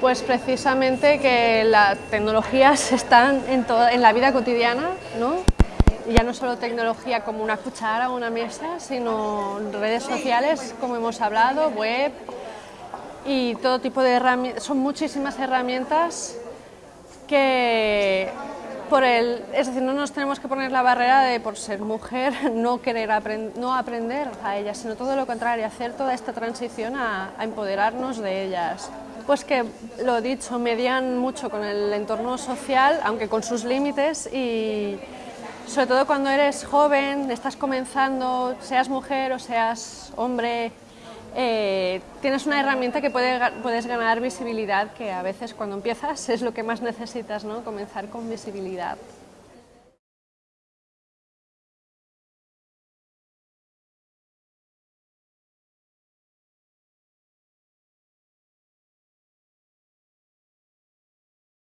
Pues precisamente que las tecnologías están en, la vida cotidiana, ¿no? Ya no solo tecnología como una cuchara o una mesa, sino redes sociales, como hemos hablado, web y todo tipo de herramientas. Son muchísimas herramientas que por el, es decir, no nos tenemos que poner la barrera de por ser mujer no querer no aprender a ellas, sino todo lo contrario, hacer toda esta transición a empoderarnos de ellas. Pues que, lo dicho, median mucho con el entorno social, aunque con sus límites y sobre todo cuando eres joven, estás comenzando, seas mujer o seas hombre, eh, tienes una herramienta que puede, puedes ganar visibilidad, que a veces cuando empiezas es lo que más necesitas, ¿no? comenzar con visibilidad.